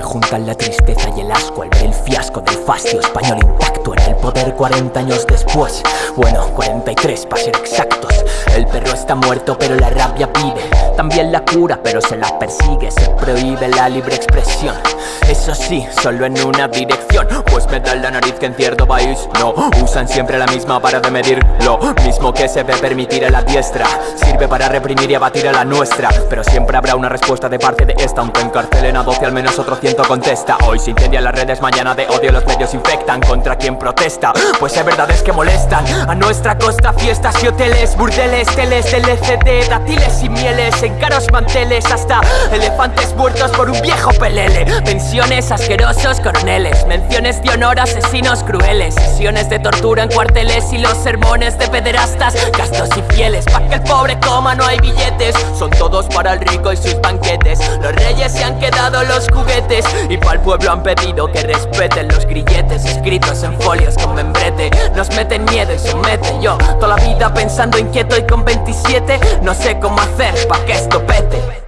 juntan la tristeza y el asco al ver el fiasco del fastio español intacto en el poder 40 años después. Bueno, 43 para ser exactos. El perro está muerto pero la rabia pide También la cura pero se la persigue. Se prohíbe la libre expresión. Eso sí, solo en una dirección. Pues me da la nariz que en cierto país No, usan siempre la misma para de medir Lo mismo que se ve permitir a la diestra. Sirve para reprimir y abatir a la nuestra. Pero siempre habrá una respuesta de parte de esta. Aunque encarcelen a 12 al menos otro ciento contesta. Hoy se incendian las redes, mañana de odio los medios infectan. Contra quien protesta, pues es verdad es que molestan. A nuestra costa fiestas y hoteles, burdeles, teles, LCD Dátiles y mieles, en caros manteles Hasta elefantes muertos por un viejo pelele. Pensiones, asquerosos coroneles. Menciones de honor, asesinos crueles. Sesiones de tortura en cuarteles y los sermones de pederastas Gastos y fieles, pa' que el pobre coma no hay billetes. Son todos para el rico y sus banquetes quedado los juguetes. Y para el pueblo han pedido que respeten los grilletes Escritos en folios con membrete. Nos meten miedo y someten yo Toda la vida pensando inquieto y con 27 No sé cómo hacer pa' que esto pete